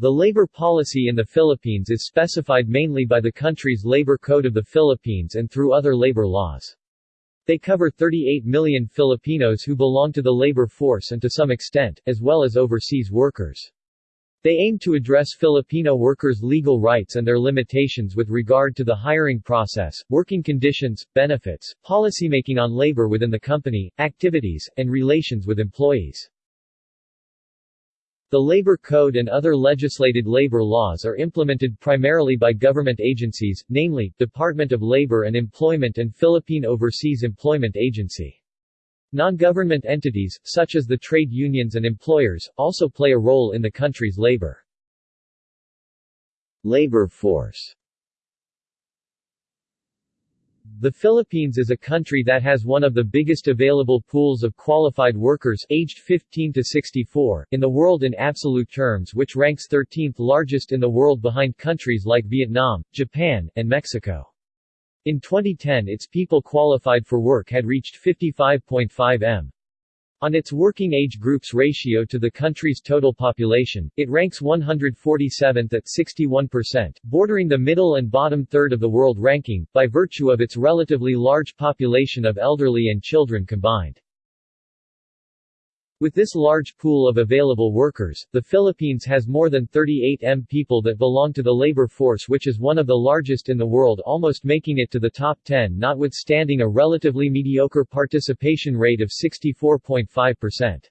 The labor policy in the Philippines is specified mainly by the country's Labor Code of the Philippines and through other labor laws. They cover 38 million Filipinos who belong to the labor force and to some extent, as well as overseas workers. They aim to address Filipino workers' legal rights and their limitations with regard to the hiring process, working conditions, benefits, policymaking on labor within the company, activities, and relations with employees. The Labor Code and other legislated labor laws are implemented primarily by government agencies, namely, Department of Labor and Employment and Philippine Overseas Employment Agency. Non-government entities, such as the trade unions and employers, also play a role in the country's labor. Labor force the Philippines is a country that has one of the biggest available pools of qualified workers aged 15 to 64 in the world in absolute terms which ranks 13th largest in the world behind countries like Vietnam, Japan, and Mexico. In 2010 its people qualified for work had reached 55.5 m. On its working age groups ratio to the country's total population, it ranks 147th at 61%, bordering the middle and bottom third of the world ranking, by virtue of its relatively large population of elderly and children combined. With this large pool of available workers, the Philippines has more than 38 m people that belong to the labor force which is one of the largest in the world almost making it to the top 10 notwithstanding a relatively mediocre participation rate of 64.5%.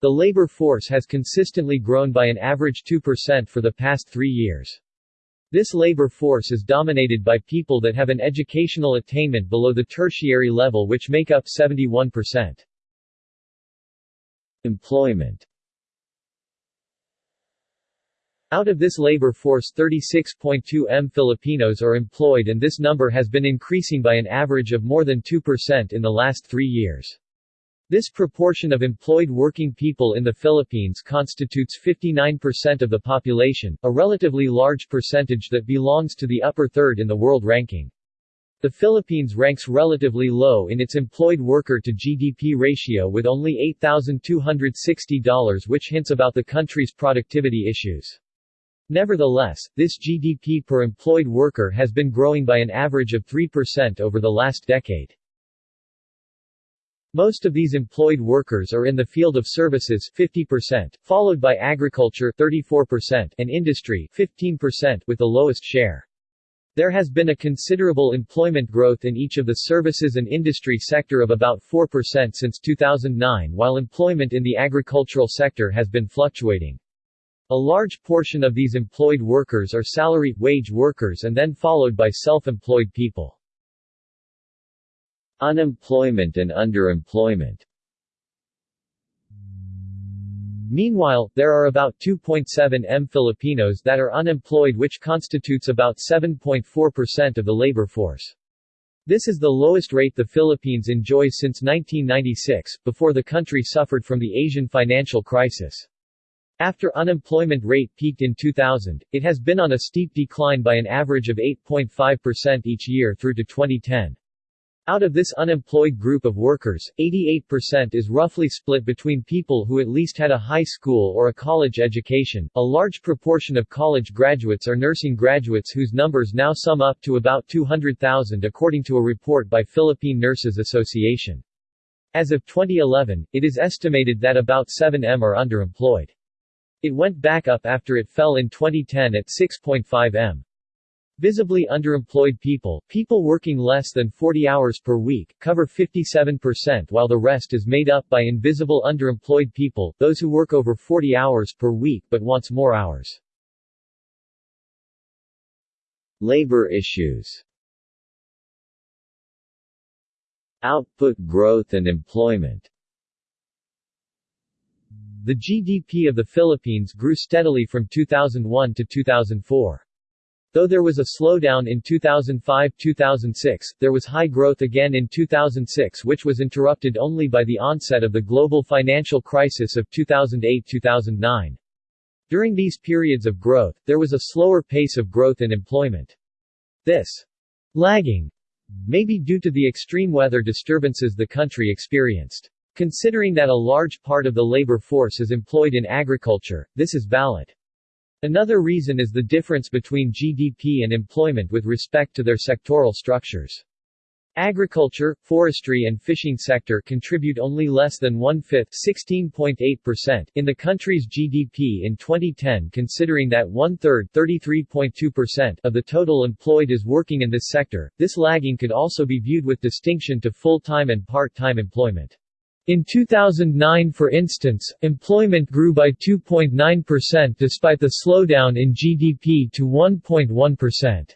The labor force has consistently grown by an average 2% for the past three years. This labor force is dominated by people that have an educational attainment below the tertiary level which make up 71%. Employment Out of this labor force 36.2 m Filipinos are employed and this number has been increasing by an average of more than 2% in the last three years. This proportion of employed working people in the Philippines constitutes 59% of the population, a relatively large percentage that belongs to the upper third in the world ranking. The Philippines ranks relatively low in its employed worker to GDP ratio with only $8,260 which hints about the country's productivity issues. Nevertheless, this GDP per employed worker has been growing by an average of 3% over the last decade. Most of these employed workers are in the field of services 50%, followed by agriculture 34% and industry 15% with the lowest share. There has been a considerable employment growth in each of the services and industry sector of about 4% since 2009 while employment in the agricultural sector has been fluctuating. A large portion of these employed workers are salary, wage workers and then followed by self-employed people. Unemployment and underemployment Meanwhile, there are about 2.7 m Filipinos that are unemployed which constitutes about 7.4% of the labor force. This is the lowest rate the Philippines enjoys since 1996, before the country suffered from the Asian financial crisis. After unemployment rate peaked in 2000, it has been on a steep decline by an average of 8.5% each year through to 2010. Out of this unemployed group of workers, 88% is roughly split between people who at least had a high school or a college education. A large proportion of college graduates are nursing graduates whose numbers now sum up to about 200,000 according to a report by Philippine Nurses Association. As of 2011, it is estimated that about 7m are underemployed. It went back up after it fell in 2010 at 6.5m. Visibly underemployed people, people working less than 40 hours per week, cover 57% while the rest is made up by invisible underemployed people, those who work over 40 hours per week but wants more hours. Labor issues Output growth and employment The GDP of the Philippines grew steadily from 2001 to 2004. Though there was a slowdown in 2005-2006, there was high growth again in 2006 which was interrupted only by the onset of the global financial crisis of 2008-2009. During these periods of growth, there was a slower pace of growth in employment. This lagging may be due to the extreme weather disturbances the country experienced. Considering that a large part of the labor force is employed in agriculture, this is valid. Another reason is the difference between GDP and employment with respect to their sectoral structures. Agriculture, forestry and fishing sector contribute only less than one-fifth (16.8%) in the country's GDP in 2010 considering that one-third (33.2%) of the total employed is working in this sector, this lagging could also be viewed with distinction to full-time and part-time employment. In 2009 for instance, employment grew by 2.9% despite the slowdown in GDP to 1.1%.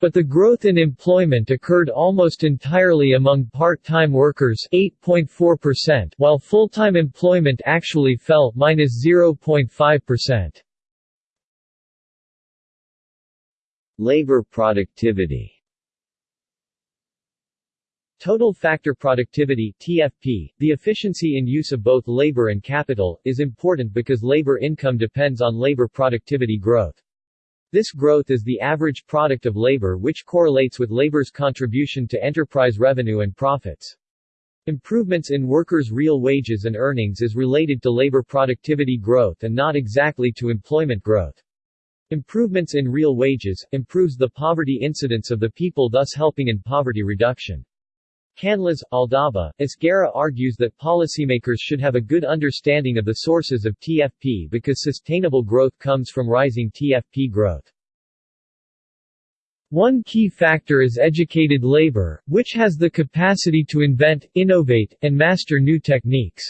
But the growth in employment occurred almost entirely among part-time workers 8.4% while full-time employment actually fell -0.5%. Labor productivity Total factor productivity TFP, the efficiency in use of both labor and capital, is important because labor income depends on labor productivity growth. This growth is the average product of labor which correlates with labor's contribution to enterprise revenue and profits. Improvements in workers' real wages and earnings is related to labor productivity growth and not exactly to employment growth. Improvements in real wages, improves the poverty incidence of the people thus helping in poverty reduction. Canlas, Aldaba, Esguerra argues that policymakers should have a good understanding of the sources of TFP because sustainable growth comes from rising TFP growth. One key factor is educated labor, which has the capacity to invent, innovate, and master new techniques.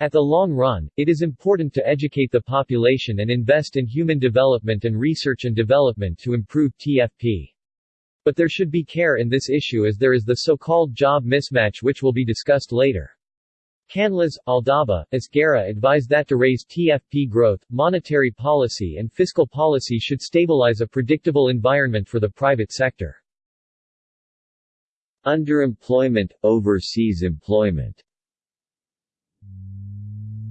At the long run, it is important to educate the population and invest in human development and research and development to improve TFP. But there should be care in this issue as there is the so-called job mismatch which will be discussed later. Canlas, Aldaba, Esguerra advised that to raise TFP growth, monetary policy and fiscal policy should stabilize a predictable environment for the private sector. Underemployment, overseas employment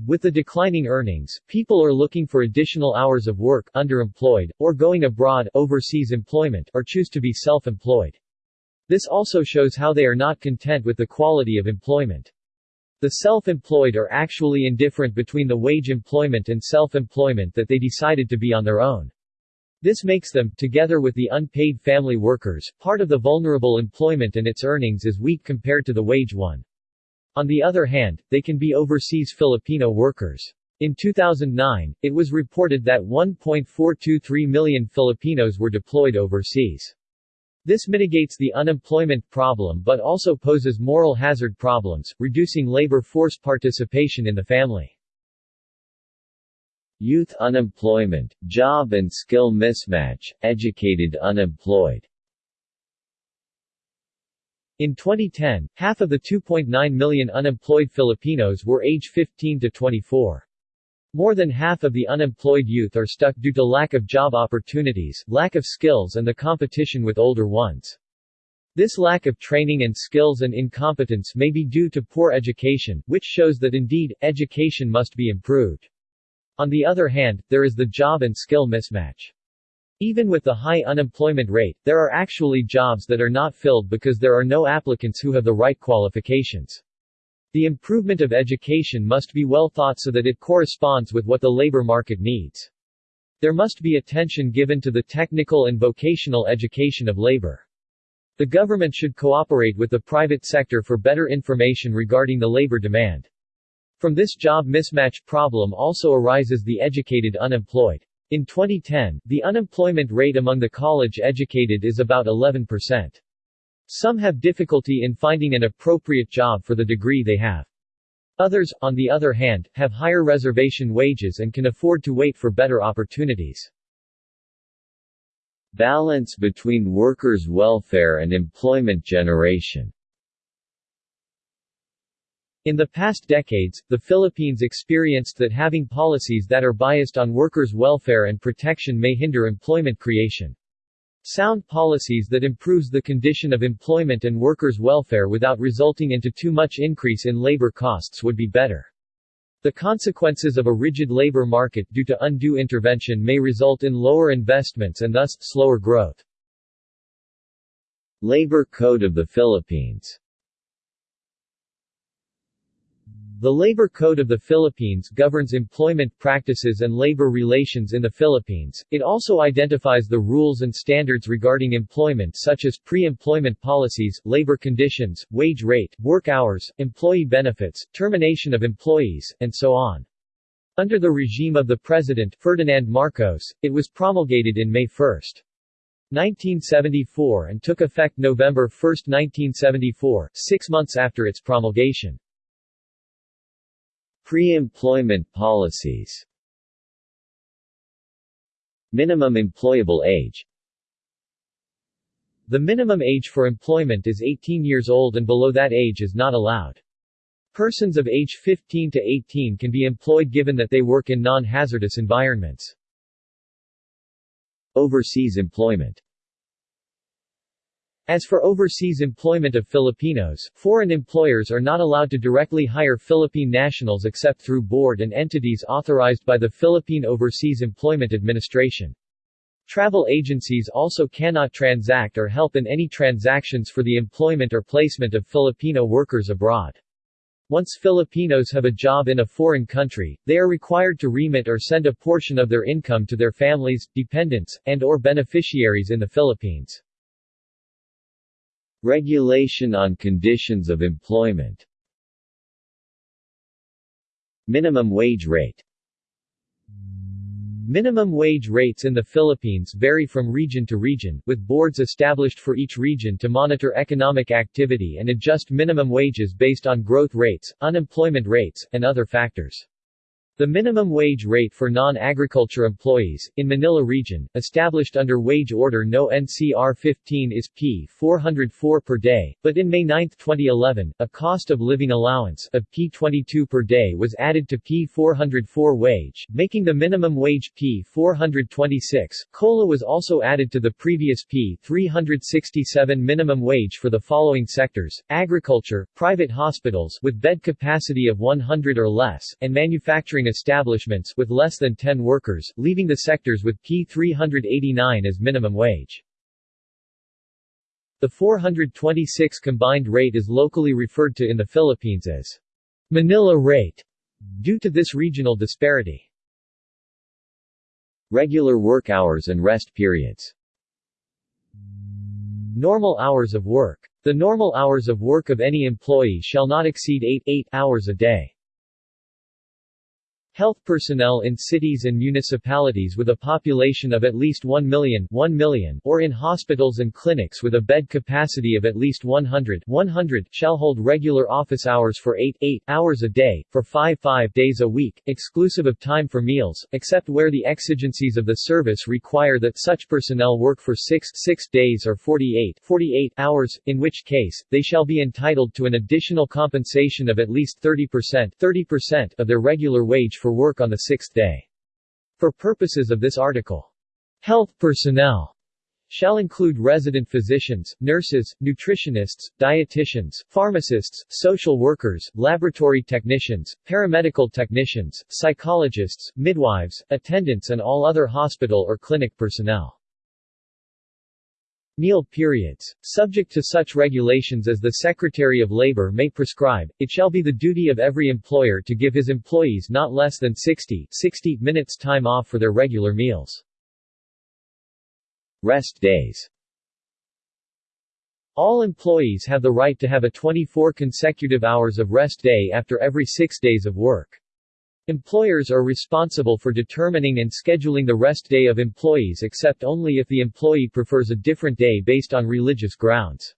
with the declining earnings, people are looking for additional hours of work underemployed, or going abroad overseas employment, or choose to be self-employed. This also shows how they are not content with the quality of employment. The self-employed are actually indifferent between the wage employment and self-employment that they decided to be on their own. This makes them, together with the unpaid family workers, part of the vulnerable employment and its earnings is weak compared to the wage one. On the other hand, they can be overseas Filipino workers. In 2009, it was reported that 1.423 million Filipinos were deployed overseas. This mitigates the unemployment problem but also poses moral hazard problems, reducing labor force participation in the family. Youth unemployment, job and skill mismatch, educated unemployed in 2010, half of the 2.9 million unemployed Filipinos were age 15 to 24. More than half of the unemployed youth are stuck due to lack of job opportunities, lack of skills and the competition with older ones. This lack of training and skills and incompetence may be due to poor education, which shows that indeed, education must be improved. On the other hand, there is the job and skill mismatch. Even with the high unemployment rate, there are actually jobs that are not filled because there are no applicants who have the right qualifications. The improvement of education must be well thought so that it corresponds with what the labor market needs. There must be attention given to the technical and vocational education of labor. The government should cooperate with the private sector for better information regarding the labor demand. From this job mismatch problem also arises the educated unemployed. In 2010, the unemployment rate among the college-educated is about 11%. Some have difficulty in finding an appropriate job for the degree they have. Others, on the other hand, have higher reservation wages and can afford to wait for better opportunities. Balance between workers' welfare and employment generation in the past decades, the Philippines experienced that having policies that are biased on workers' welfare and protection may hinder employment creation. Sound policies that improves the condition of employment and workers' welfare without resulting into too much increase in labor costs would be better. The consequences of a rigid labor market due to undue intervention may result in lower investments and thus, slower growth. Labor Code of the Philippines The Labor Code of the Philippines governs employment practices and labor relations in the Philippines. It also identifies the rules and standards regarding employment such as pre-employment policies, labor conditions, wage rate, work hours, employee benefits, termination of employees, and so on. Under the regime of the President Ferdinand Marcos, it was promulgated in May 1, 1974 and took effect November 1, 1974, six months after its promulgation. Pre-employment policies Minimum employable age The minimum age for employment is 18 years old and below that age is not allowed. Persons of age 15 to 18 can be employed given that they work in non-hazardous environments. Overseas employment as for overseas employment of Filipinos, foreign employers are not allowed to directly hire Philippine nationals except through board and entities authorized by the Philippine Overseas Employment Administration. Travel agencies also cannot transact or help in any transactions for the employment or placement of Filipino workers abroad. Once Filipinos have a job in a foreign country, they are required to remit or send a portion of their income to their families, dependents, and or beneficiaries in the Philippines. Regulation on conditions of employment Minimum wage rate Minimum wage rates in the Philippines vary from region to region, with boards established for each region to monitor economic activity and adjust minimum wages based on growth rates, unemployment rates, and other factors. The minimum wage rate for non-agriculture employees, in Manila region, established under Wage Order No. NCR 15 is P 404 per day, but in May 9, 2011, a cost of living allowance of P 22 per day was added to P 404 wage, making the minimum wage P 426. COLA was also added to the previous P 367 minimum wage for the following sectors, agriculture, private hospitals with bed capacity of 100 or less, and manufacturing establishments with less than 10 workers, leaving the sectors with P389 as minimum wage. The 426 combined rate is locally referred to in the Philippines as Manila rate, due to this regional disparity. Regular work hours and rest periods Normal hours of work. The normal hours of work of any employee shall not exceed 8, 8 hours a day. Health personnel in cities and municipalities with a population of at least 1 million, 1 million or in hospitals and clinics with a bed capacity of at least 100, 100 shall hold regular office hours for 8, 8 hours a day, for 5, 5 days a week, exclusive of time for meals, except where the exigencies of the service require that such personnel work for 6, 6 days or 48, 48 hours, in which case, they shall be entitled to an additional compensation of at least 30%, 30% of their regular wage for for work on the sixth day. For purposes of this article, health personnel shall include resident physicians, nurses, nutritionists, dietitians, pharmacists, social workers, laboratory technicians, paramedical technicians, psychologists, midwives, attendants and all other hospital or clinic personnel. Meal periods. Subject to such regulations as the Secretary of Labor may prescribe, it shall be the duty of every employer to give his employees not less than 60, 60 minutes time off for their regular meals. Rest days All employees have the right to have a 24 consecutive hours of rest day after every six days of work. Employers are responsible for determining and scheduling the rest day of employees except only if the employee prefers a different day based on religious grounds.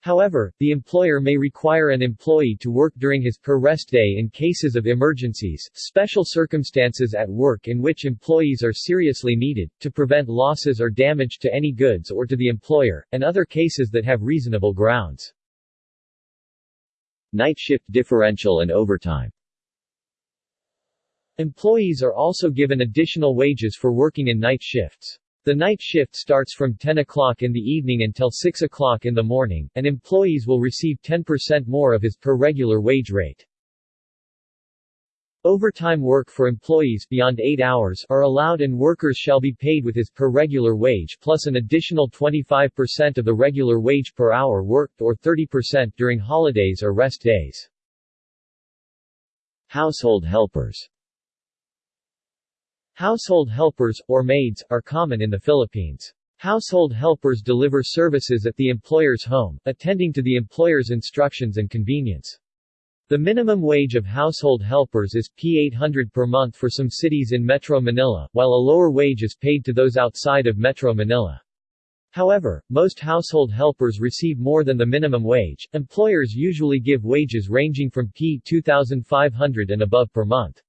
However, the employer may require an employee to work during his per rest day in cases of emergencies, special circumstances at work in which employees are seriously needed, to prevent losses or damage to any goods or to the employer, and other cases that have reasonable grounds. Night shift differential and overtime Employees are also given additional wages for working in night shifts. The night shift starts from 10 o'clock in the evening until 6 o'clock in the morning, and employees will receive 10% more of his per regular wage rate. Overtime work for employees beyond 8 hours are allowed and workers shall be paid with his per regular wage plus an additional 25% of the regular wage per hour worked or 30% during holidays or rest days. Household helpers Household helpers, or maids, are common in the Philippines. Household helpers deliver services at the employer's home, attending to the employer's instructions and convenience. The minimum wage of household helpers is P800 per month for some cities in Metro Manila, while a lower wage is paid to those outside of Metro Manila. However, most household helpers receive more than the minimum wage. Employers usually give wages ranging from P2500 and above per month.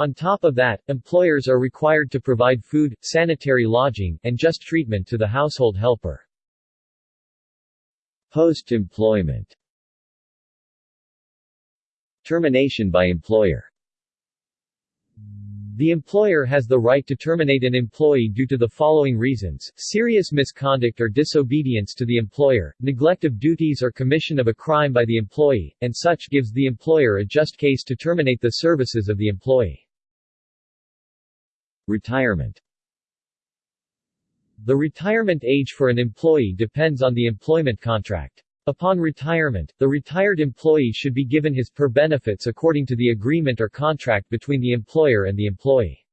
On top of that, employers are required to provide food, sanitary lodging, and just treatment to the household helper. Post-employment Termination by employer the employer has the right to terminate an employee due to the following reasons, serious misconduct or disobedience to the employer, neglect of duties or commission of a crime by the employee, and such gives the employer a just case to terminate the services of the employee. Retirement The retirement age for an employee depends on the employment contract. Upon retirement, the retired employee should be given his per benefits according to the agreement or contract between the employer and the employee.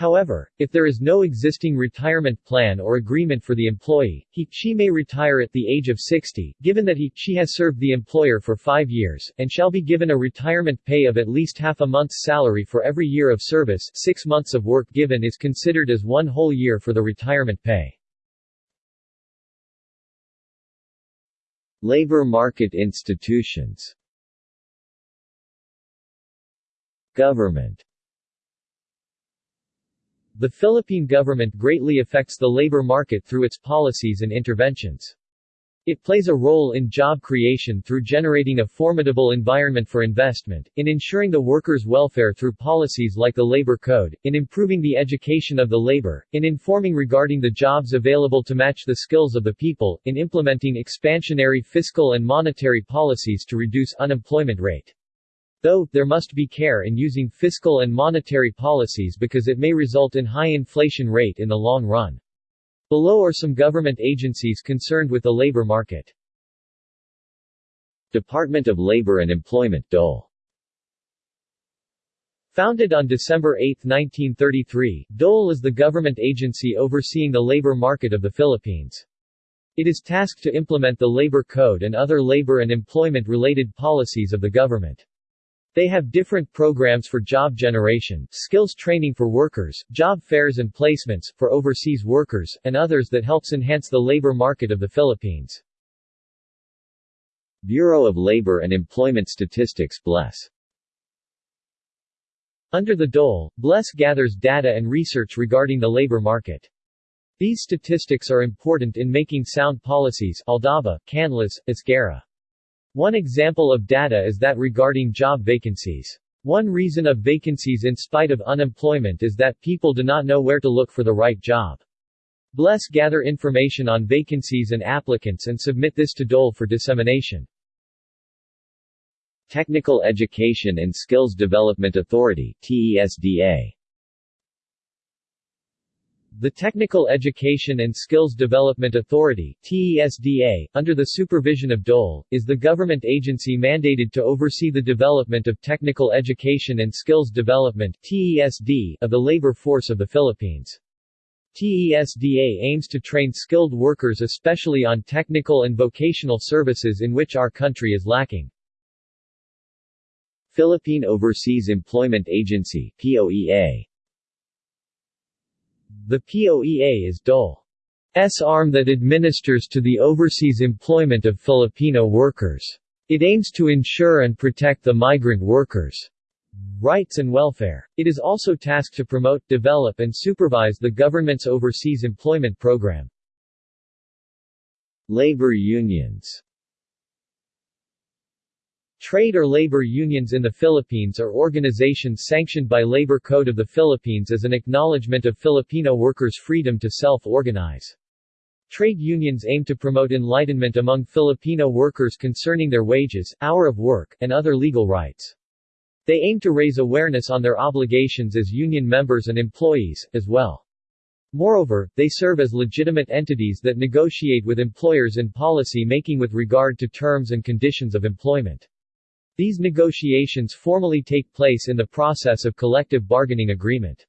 However, if there is no existing retirement plan or agreement for the employee, he, she may retire at the age of 60, given that he, she has served the employer for five years, and shall be given a retirement pay of at least half a month's salary for every year of service six months of work given is considered as one whole year for the retirement pay. Labor market institutions Government The Philippine government greatly affects the labor market through its policies and interventions. It plays a role in job creation through generating a formidable environment for investment, in ensuring the workers' welfare through policies like the Labor Code, in improving the education of the labor, in informing regarding the jobs available to match the skills of the people, in implementing expansionary fiscal and monetary policies to reduce unemployment rate. Though, there must be care in using fiscal and monetary policies because it may result in high inflation rate in the long run. Below are some government agencies concerned with the labor market. Department of Labor and Employment DOLE Founded on December 8, 1933, DOLE is the government agency overseeing the labor market of the Philippines. It is tasked to implement the Labor Code and other labor and employment-related policies of the government. They have different programs for job generation, skills training for workers, job fairs and placements, for overseas workers, and others that helps enhance the labor market of the Philippines. Bureau of Labor and Employment Statistics BLES Under the DOLE, BLES gathers data and research regarding the labor market. These statistics are important in making sound policies Aldaba, Canlas, Esguerra. One example of data is that regarding job vacancies. One reason of vacancies in spite of unemployment is that people do not know where to look for the right job. BLES gather information on vacancies and applicants and submit this to DOLE for dissemination. Technical Education and Skills Development Authority TESDA the Technical Education and Skills Development Authority TESDA, under the supervision of DOLE, is the government agency mandated to oversee the development of technical education and skills development TESD of the labor force of the Philippines. TESDA aims to train skilled workers especially on technical and vocational services in which our country is lacking. Philippine Overseas Employment Agency POEA the POEA is DOLE's arm that administers to the overseas employment of Filipino workers. It aims to ensure and protect the migrant workers' rights and welfare. It is also tasked to promote, develop and supervise the government's overseas employment program. Labor unions Trade or labor unions in the Philippines are organizations sanctioned by Labor Code of the Philippines as an acknowledgement of Filipino workers' freedom to self-organize. Trade unions aim to promote enlightenment among Filipino workers concerning their wages, hour of work, and other legal rights. They aim to raise awareness on their obligations as union members and employees, as well. Moreover, they serve as legitimate entities that negotiate with employers in policy making with regard to terms and conditions of employment. These negotiations formally take place in the process of collective bargaining agreement.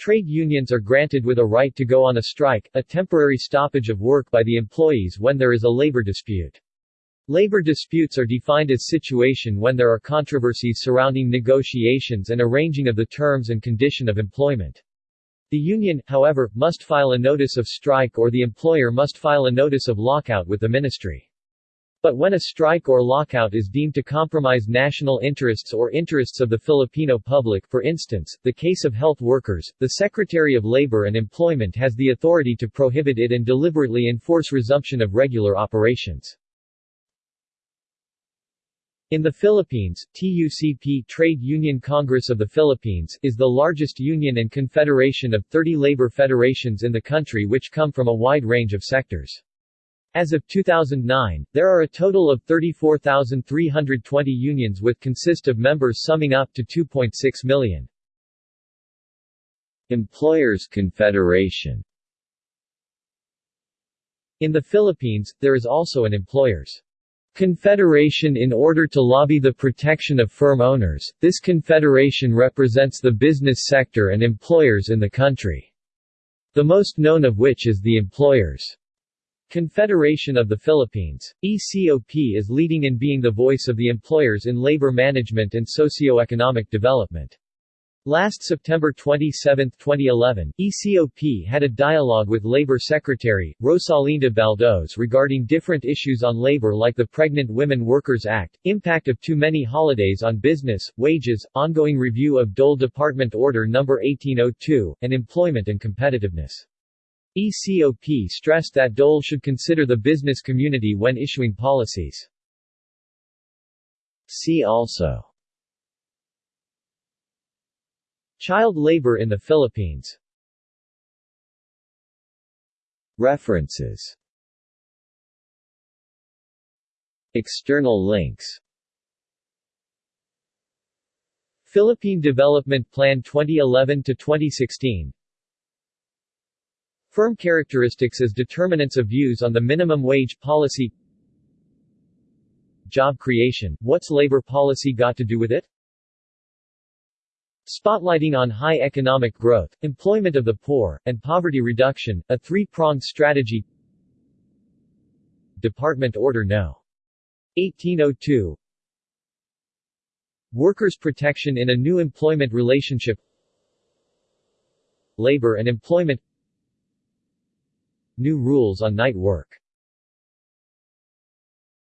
Trade unions are granted with a right to go on a strike, a temporary stoppage of work by the employees when there is a labor dispute. Labor disputes are defined as situation when there are controversies surrounding negotiations and arranging of the terms and condition of employment. The union, however, must file a notice of strike or the employer must file a notice of lockout with the ministry. But when a strike or lockout is deemed to compromise national interests or interests of the Filipino public for instance, the case of health workers, the Secretary of Labor and Employment has the authority to prohibit it and deliberately enforce resumption of regular operations. In the Philippines, TUCP Trade Union Congress of the Philippines is the largest union and confederation of 30 labor federations in the country which come from a wide range of sectors. As of 2009, there are a total of 34,320 unions with consist of members summing up to 2.6 million. Employers Confederation In the Philippines, there is also an employers' confederation in order to lobby the protection of firm owners. This confederation represents the business sector and employers in the country. The most known of which is the Employers' Confederation of the Philippines. ECOP is leading in being the voice of the employers in labor management and socio-economic development. Last September 27, 2011, ECOP had a dialogue with Labor Secretary, Rosalinda Baldoz regarding different issues on labor like the Pregnant Women Workers Act, impact of too many holidays on business, wages, ongoing review of Dole Department Order No. 1802, and employment and competitiveness. ECOP stressed that Dole should consider the business community when issuing policies. See also. Child labor in the Philippines. References. External links. Philippine Development Plan 2011-2016 Firm characteristics as determinants of views on the minimum wage policy. Job creation, what's labor policy got to do with it? Spotlighting on high economic growth, employment of the poor, and poverty reduction, a three-pronged strategy. Department Order No. 1802 Workers' protection in a new employment relationship. Labor and employment New rules on night work